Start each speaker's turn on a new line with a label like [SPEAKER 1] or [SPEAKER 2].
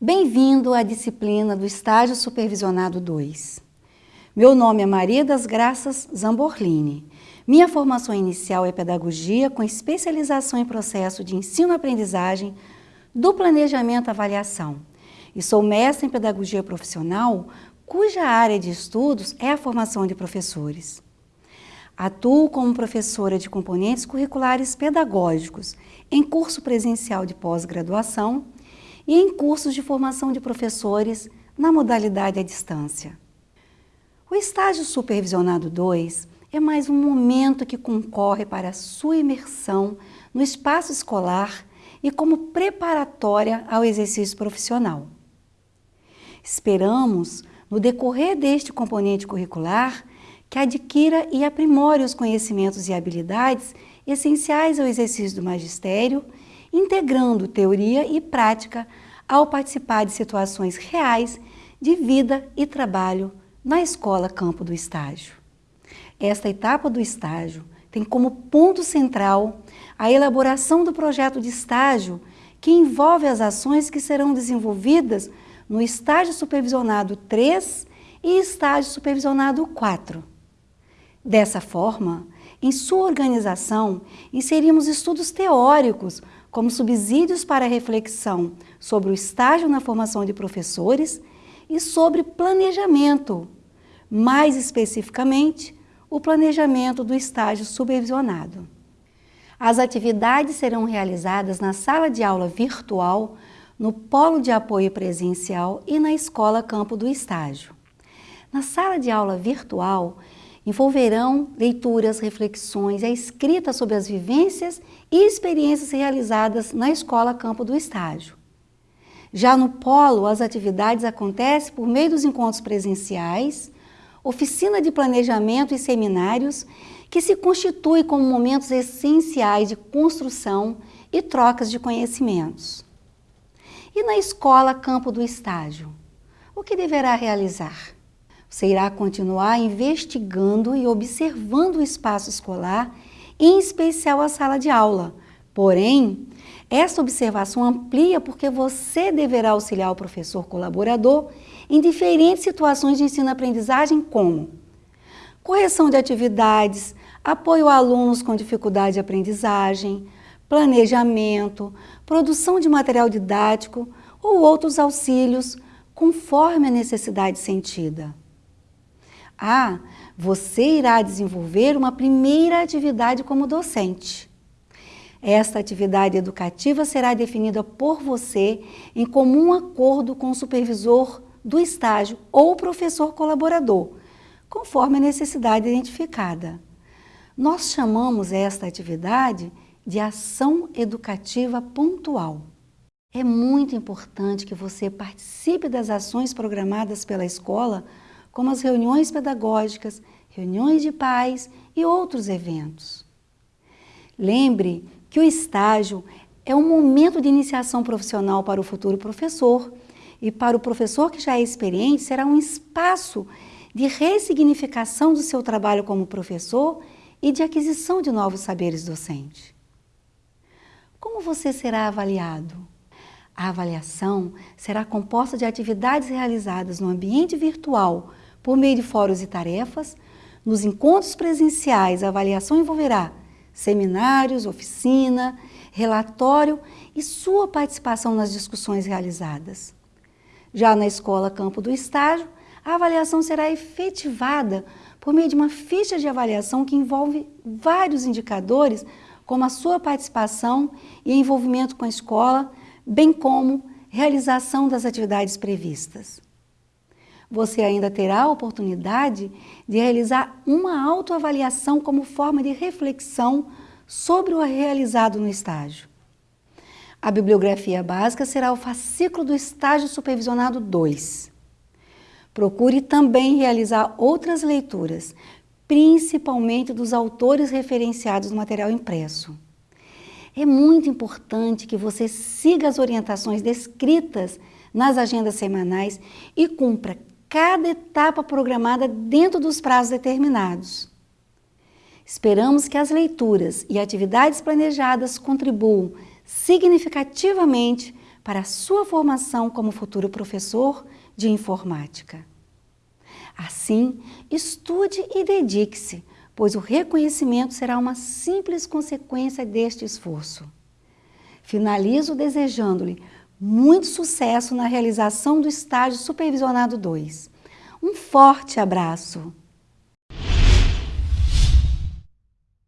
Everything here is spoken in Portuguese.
[SPEAKER 1] Bem-vindo à disciplina do Estágio Supervisionado 2. Meu nome é Maria das Graças Zamborlini. Minha formação inicial é Pedagogia, com especialização em processo de ensino-aprendizagem do planejamento avaliação. E sou mestre em Pedagogia Profissional, cuja área de estudos é a formação de professores. Atuo como professora de componentes curriculares pedagógicos em curso presencial de pós-graduação e em cursos de formação de professores na modalidade à distância. O estágio supervisionado 2 é mais um momento que concorre para a sua imersão no espaço escolar e como preparatória ao exercício profissional. Esperamos, no decorrer deste componente curricular, que adquira e aprimore os conhecimentos e habilidades essenciais ao exercício do magistério integrando teoria e prática ao participar de situações reais de vida e trabalho na escola campo do estágio. Esta etapa do estágio tem como ponto central a elaboração do projeto de estágio que envolve as ações que serão desenvolvidas no estágio supervisionado 3 e estágio supervisionado 4. Dessa forma, em sua organização, inserimos estudos teóricos como subsídios para reflexão sobre o estágio na formação de professores e sobre planejamento, mais especificamente, o planejamento do estágio supervisionado. As atividades serão realizadas na sala de aula virtual, no polo de apoio presencial e na escola campo do estágio. Na sala de aula virtual, envolverão leituras, reflexões, a escrita sobre as vivências e experiências realizadas na escola campo do estágio. Já no polo, as atividades acontecem por meio dos encontros presenciais, oficina de planejamento e seminários que se constituem como momentos essenciais de construção e trocas de conhecimentos. E na escola campo do estágio, o que deverá realizar? Você irá continuar investigando e observando o espaço escolar, em especial a sala de aula. Porém, essa observação amplia porque você deverá auxiliar o professor colaborador em diferentes situações de ensino-aprendizagem como correção de atividades, apoio a alunos com dificuldade de aprendizagem, planejamento, produção de material didático ou outros auxílios conforme a necessidade sentida. Ah, você irá desenvolver uma primeira atividade como docente. Esta atividade educativa será definida por você em comum acordo com o supervisor do estágio ou professor colaborador, conforme a necessidade identificada. Nós chamamos esta atividade de ação educativa pontual. É muito importante que você participe das ações programadas pela escola como as reuniões pedagógicas, reuniões de pais e outros eventos. Lembre que o estágio é um momento de iniciação profissional para o futuro professor e para o professor que já é experiente será um espaço de ressignificação do seu trabalho como professor e de aquisição de novos saberes docentes. Como você será avaliado? A avaliação será composta de atividades realizadas no ambiente virtual por meio de fóruns e tarefas. Nos encontros presenciais, a avaliação envolverá seminários, oficina, relatório e sua participação nas discussões realizadas. Já na escola campo do estágio, a avaliação será efetivada por meio de uma ficha de avaliação que envolve vários indicadores, como a sua participação e envolvimento com a escola, bem como realização das atividades previstas você ainda terá a oportunidade de realizar uma autoavaliação como forma de reflexão sobre o realizado no estágio. A bibliografia básica será o fascículo do estágio supervisionado 2. Procure também realizar outras leituras, principalmente dos autores referenciados no material impresso. É muito importante que você siga as orientações descritas nas agendas semanais e cumpra cada etapa programada dentro dos prazos determinados. Esperamos que as leituras e atividades planejadas contribuam significativamente para a sua formação como futuro professor de informática. Assim, estude e dedique-se, pois o reconhecimento será uma simples consequência deste esforço. Finalizo desejando-lhe muito sucesso na realização do estágio supervisionado 2. Um forte abraço!